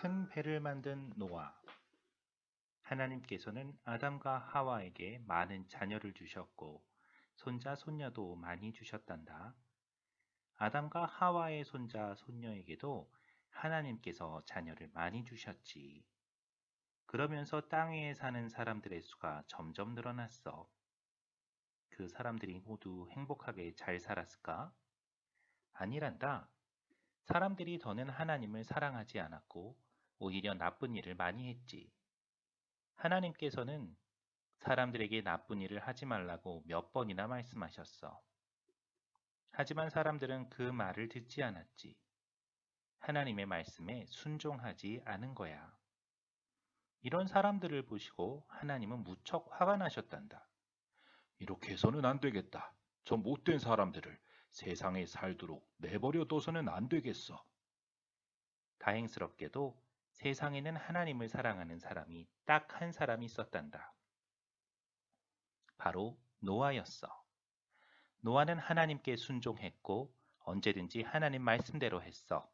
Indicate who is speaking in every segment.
Speaker 1: 큰 배를 만든 노아. 하나님께서는 아담과 하와에게 많은 자녀를 주셨고 손자 손녀도 많이 주셨단다. 아담과 하와의 손자 손녀에게도 하나님께서 자녀를 많이 주셨지. 그러면서 땅 위에 사는 사람들의 수가 점점 늘어났어. 그 사람들이 모두 행복하게 잘 살았을까? 아니란다. 사람들이 더는 하나님을 사랑하지 않았고 오히려 나쁜 일을 많이 했지. 하나님께서는 사람들에게 나쁜 일을 하지 말라고 몇 번이나 말씀하셨어. 하지만 사람들은 그 말을 듣지 않았지. 하나님의 말씀에 순종하지 않은 거야. 이런 사람들을 보시고 하나님은 무척 화가 나셨단다.
Speaker 2: 이렇게 해서는 안 되겠다. 저 못된 사람들을 세상에 살도록 내버려 둬서는 안 되겠어.
Speaker 1: 다행스럽게도 세상에는 하나님을 사랑하는 사람이 딱 한 사람이 있었단다. 바로 노아였어. 노아는 하나님께 순종했고 언제든지 하나님 말씀대로 했어.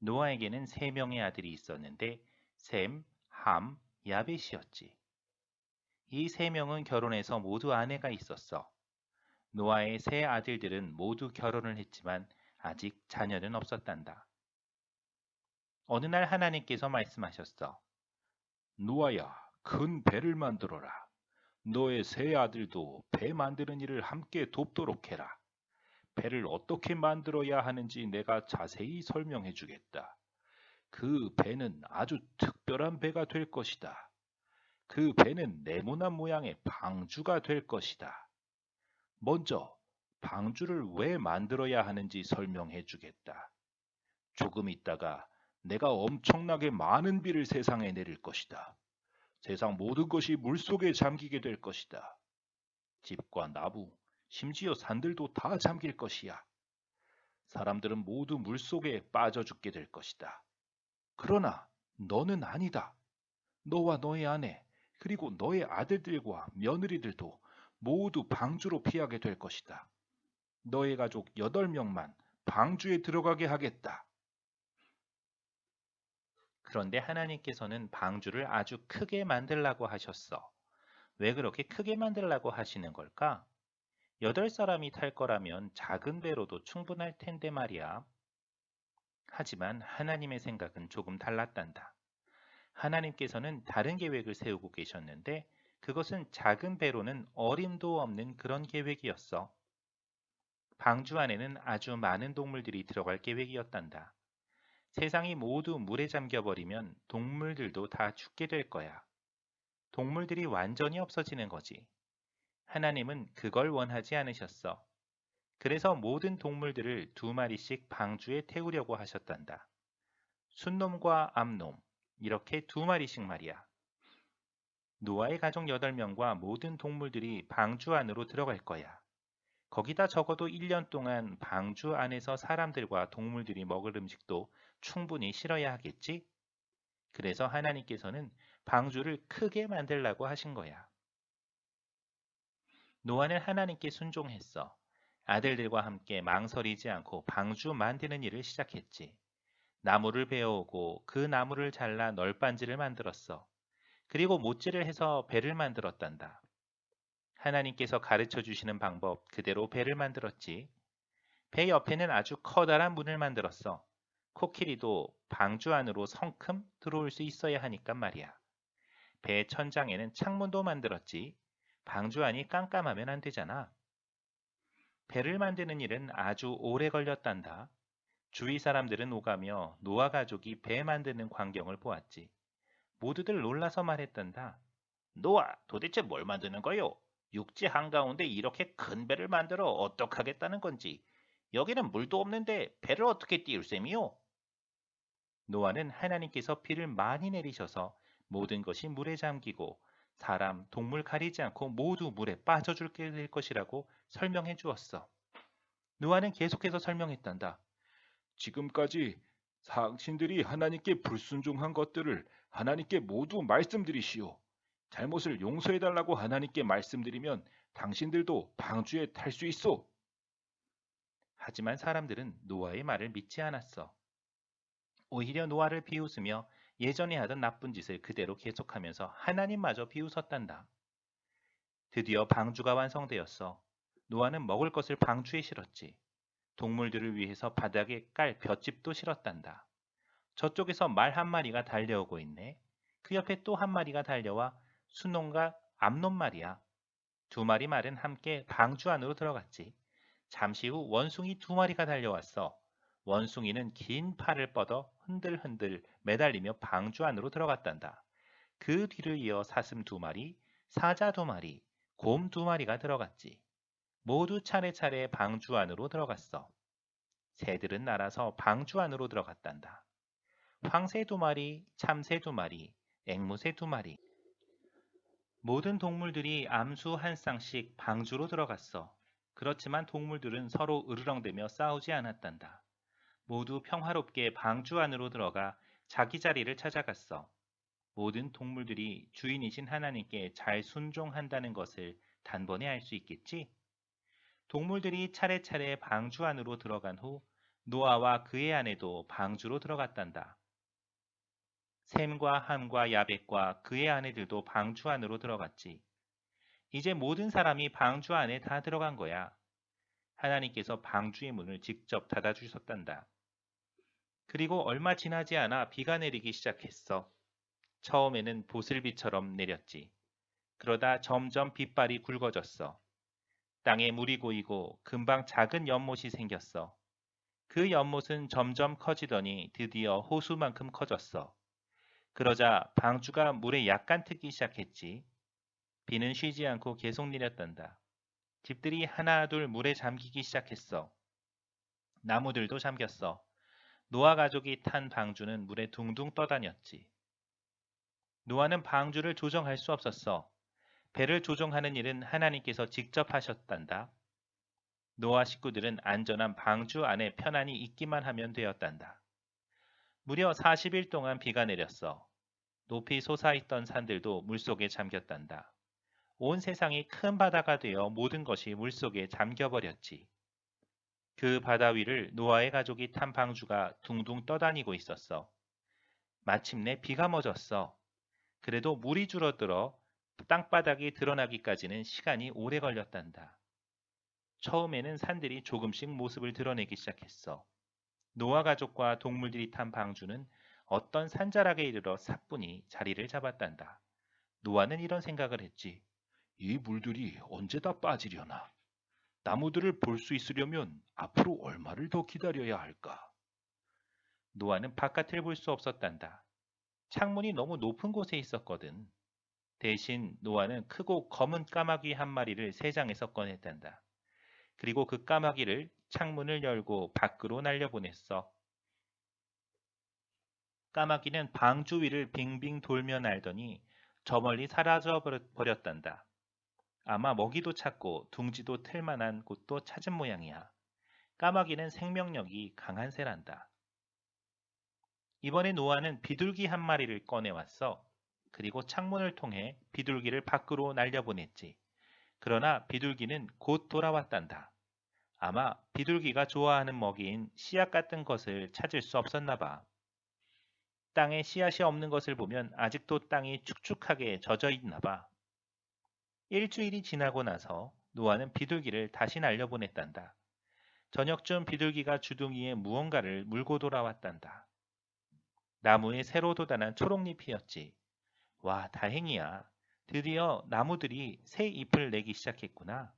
Speaker 1: 노아에게는 세 명의 아들이 있었는데 셈, 함, 야벳이었지. 이 세 명은 결혼해서 모두 아내가 있었어. 노아의 세 아들들은 모두 결혼을 했지만 아직 자녀는 없었단다. 어느 날 하나님께서 말씀하셨어.
Speaker 2: 노아야, 큰 배를 만들어라. 너의 세 아들도 배 만드는 일을 함께 돕도록 해라. 배를 어떻게 만들어야 하는지 내가 자세히 설명해 주겠다. 그 배는 아주 특별한 배가 될 것이다. 그 배는 네모난 모양의 방주가 될 것이다. 먼저 방주를 왜 만들어야 하는지 설명해 주겠다. 조금 있다가 내가 엄청나게 많은 비를 세상에 내릴 것이다. 세상 모든 것이 물속에 잠기게 될 것이다. 집과 나무, 심지어 산들도 다 잠길 것이야. 사람들은 모두 물속에 빠져 죽게 될 것이다. 그러나 너는 아니다. 너와 너의 아내, 그리고 너의 아들들과 며느리들도 모두 방주로 피하게 될 것이다. 너의 가족 8명만 방주에 들어가게 하겠다.
Speaker 1: 그런데 하나님께서는 방주를 아주 크게 만들라고 하셨어. 왜 그렇게 크게 만들라고 하시는 걸까? 여덟 사람이 탈 거라면 작은 배로도 충분할 텐데 말이야. 하지만 하나님의 생각은 조금 달랐단다. 하나님께서는 다른 계획을 세우고 계셨는데 그것은 작은 배로는 어림도 없는 그런 계획이었어. 방주 안에는 아주 많은 동물들이 들어갈 계획이었단다. 세상이 모두 물에 잠겨버리면 동물들도 다 죽게 될 거야. 동물들이 완전히 없어지는 거지. 하나님은 그걸 원하지 않으셨어. 그래서 모든 동물들을 두 마리씩 방주에 태우려고 하셨단다. 순놈과 암놈, 이렇게 두 마리씩 말이야. 노아의 가족 8명과 모든 동물들이 방주 안으로 들어갈 거야. 거기다 적어도 1년 동안 방주 안에서 사람들과 동물들이 먹을 음식도 충분히 실어야 하겠지? 그래서 하나님께서는 방주를 크게 만들라고 하신 거야. 노아는 하나님께 순종했어. 아들들과 함께 망설이지 않고 방주 만드는 일을 시작했지. 나무를 베어오고 그 나무를 잘라 널빤지를 만들었어. 그리고 못질을 해서 배를 만들었단다. 하나님께서 가르쳐 주시는 방법 그대로 배를 만들었지. 배 옆에는 아주 커다란 문을 만들었어. 코끼리도 방주 안으로 성큼 들어올 수 있어야 하니까 말이야. 배 천장에는 창문도 만들었지. 방주 안이 깜깜하면 안 되잖아. 배를 만드는 일은 아주 오래 걸렸단다. 주위 사람들은 오가며 노아 가족이 배 만드는 광경을 보았지. 모두들 놀라서 말했단다. 노아, 도대체 뭘 만드는 거요? 육지 한가운데 이렇게 큰 배를 만들어 어떡하겠다는 건지. 여기는 물도 없는데 배를 어떻게 띄울 셈이요? 노아는 하나님께서 비를 많이 내리셔서 모든 것이 물에 잠기고 사람, 동물 가리지 않고 모두 물에 빠져줄게 될 것이라고 설명해 주었어. 노아는 계속해서 설명했단다.
Speaker 2: 지금까지 상신들이 하나님께 불순종한 것들을 하나님께 모두 말씀드리시오. 잘못을 용서해달라고 하나님께 말씀드리면 당신들도 방주에 탈 수 있어.
Speaker 1: 하지만 사람들은 노아의 말을 믿지 않았어. 오히려 노아를 비웃으며 예전에 하던 나쁜 짓을 그대로 계속하면서 하나님마저 비웃었단다. 드디어 방주가 완성되었어. 노아는 먹을 것을 방주에 실었지. 동물들을 위해서 바닥에 깔 볏짚도 실었단다. 저쪽에서 말 한 마리가 달려오고 있네. 그 옆에 또 한 마리가 달려와 순놈과 암놈 말이야. 두 마리 말은 함께 방주 안으로 들어갔지. 잠시 후 원숭이 두 마리가 달려왔어. 원숭이는 긴 팔을 뻗어 흔들흔들 매달리며 방주 안으로 들어갔단다. 그 뒤를 이어 사슴 두 마리, 사자 두 마리, 곰 두 마리가 들어갔지. 모두 차례차례 방주 안으로 들어갔어. 새들은 날아서 방주 안으로 들어갔단다. 황새 두 마리, 참새 두 마리, 앵무새 두 마리. 모든 동물들이 암수 한 쌍씩 방주로 들어갔어. 그렇지만 동물들은 서로 으르렁대며 싸우지 않았단다. 모두 평화롭게 방주 안으로 들어가 자기 자리를 찾아갔어. 모든 동물들이 주인이신 하나님께 잘 순종한다는 것을 단번에 알 수 있겠지? 동물들이 차례차례 방주 안으로 들어간 후 노아와 그의 아내도 방주로 들어갔단다. 샘과 함과 야벳과 그의 아내들도 방주 안으로 들어갔지. 이제 모든 사람이 방주 안에 다 들어간 거야. 하나님께서 방주의 문을 직접 닫아주셨단다. 그리고 얼마 지나지 않아 비가 내리기 시작했어. 처음에는 보슬비처럼 내렸지. 그러다 점점 빗발이 굵어졌어. 땅에 물이 고이고 금방 작은 연못이 생겼어. 그 연못은 점점 커지더니 드디어 호수만큼 커졌어. 그러자 방주가 물에 약간 트기 시작했지. 비는 쉬지 않고 계속 내렸단다. 집들이 하나 둘 물에 잠기기 시작했어. 나무들도 잠겼어. 노아 가족이 탄 방주는 물에 둥둥 떠다녔지. 노아는 방주를 조정할 수 없었어. 배를 조종하는 일은 하나님께서 직접 하셨단다. 노아 식구들은 안전한 방주 안에 편안히 있기만 하면 되었단다. 무려 40일 동안 비가 내렸어. 높이 솟아있던 산들도 물속에 잠겼단다. 온 세상이 큰 바다가 되어 모든 것이 물속에 잠겨버렸지. 그 바다 위를 노아의 가족이 탄 방주가 둥둥 떠다니고 있었어. 마침내 비가 멎었어. 그래도 물이 줄어들어 땅바닥이 드러나기까지는 시간이 오래 걸렸단다. 처음에는 산들이 조금씩 모습을 드러내기 시작했어. 노아 가족과 동물들이 탄 방주는 어떤 산자락에 이르러 사뿐히 자리를 잡았단다. 노아는 이런 생각을 했지.
Speaker 2: 이 물들이 언제 다 빠지려나? 나무들을 볼 수 있으려면 앞으로 얼마를 더 기다려야 할까?
Speaker 1: 노아는 바깥을 볼 수 없었단다. 창문이 너무 높은 곳에 있었거든. 대신 노아는 크고 검은 까마귀 한 마리를 새장에서 꺼냈단다. 그리고 그 까마귀를 창문을 열고 밖으로 날려보냈어. 까마귀는 방 주 위를 빙빙 돌며 날더니 저 멀리 사라져 버렸단다. 아마 먹이도 찾고 둥지도 틀 만한 곳도 찾은 모양이야. 까마귀는 생명력이 강한 새란다. 이번에 노아는 비둘기 한 마리를 꺼내왔어. 그리고 창문을 통해 비둘기를 밖으로 날려보냈지. 그러나 비둘기는 곧 돌아왔단다. 아마 비둘기가 좋아하는 먹이인 씨앗 같은 것을 찾을 수 없었나 봐. 땅에 씨앗이 없는 것을 보면 아직도 땅이 축축하게 젖어 있나 봐. 일주일이 지나고 나서 노아는 비둘기를 다시 날려보냈단다. 저녁쯤 비둘기가 주둥이에 무언가를 물고 돌아왔단다. 나무에 새로 돋아난 초록잎이었지. 와, 다행이야. 드디어 나무들이 새 잎을 내기 시작했구나.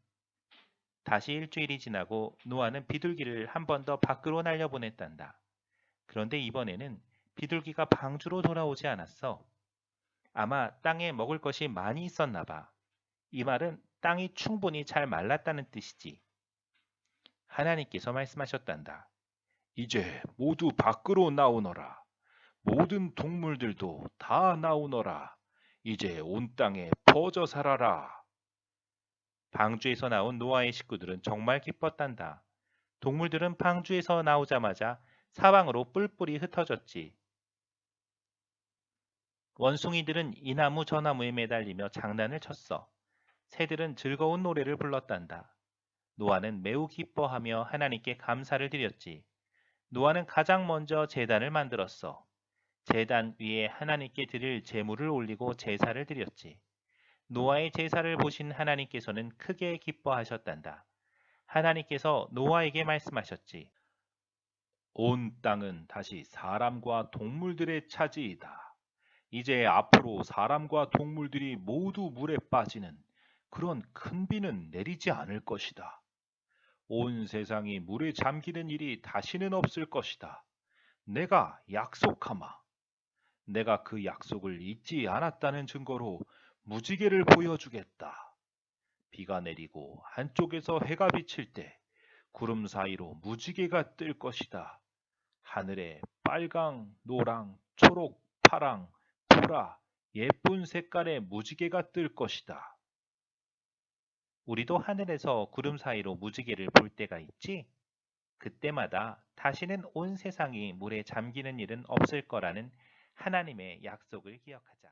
Speaker 1: 다시 일주일이 지나고 노아는 비둘기를 한 번 더 밖으로 날려보냈단다. 그런데 이번에는 비둘기가 방주로 돌아오지 않았어. 아마 땅에 먹을 것이 많이 있었나 봐. 이 말은 땅이 충분히 잘 말랐다는 뜻이지. 하나님께서 말씀하셨단다.
Speaker 2: 이제 모두 밖으로 나오너라. 모든 동물들도 다 나오너라. 이제 온 땅에 퍼져 살아라.
Speaker 1: 방주에서 나온 노아의 식구들은 정말 기뻤단다. 동물들은 방주에서 나오자마자 사방으로 뿔뿔이 흩어졌지. 원숭이들은 이 나무 저 나무에 매달리며 장난을 쳤어. 새들은 즐거운 노래를 불렀단다. 노아는 매우 기뻐하며 하나님께 감사를 드렸지. 노아는 가장 먼저 제단을 만들었어. 제단 위에 하나님께 드릴 제물을 올리고 제사를 드렸지. 노아의 제사를 보신 하나님께서는 크게 기뻐하셨단다. 하나님께서 노아에게 말씀하셨지.
Speaker 2: 온 땅은 다시 사람과 동물들의 차지이다. 이제 앞으로 사람과 동물들이 모두 물에 빠지는 그런 큰 비는 내리지 않을 것이다. 온 세상이 물에 잠기는 일이 다시는 없을 것이다. 내가 약속하마. 내가 그 약속을 잊지 않았다는 증거로 무지개를 보여주겠다. 비가 내리고 한쪽에서 해가 비칠 때 구름 사이로 무지개가 뜰 것이다. 하늘에 빨강, 노랑, 초록, 파랑, 보라, 예쁜 색깔의 무지개가 뜰 것이다.
Speaker 1: 우리도 하늘에서 구름 사이로 무지개를 볼 때가 있지? 그때마다 다시는 온 세상이 물에 잠기는 일은 없을 거라는 하나님의 약속을 기억하자.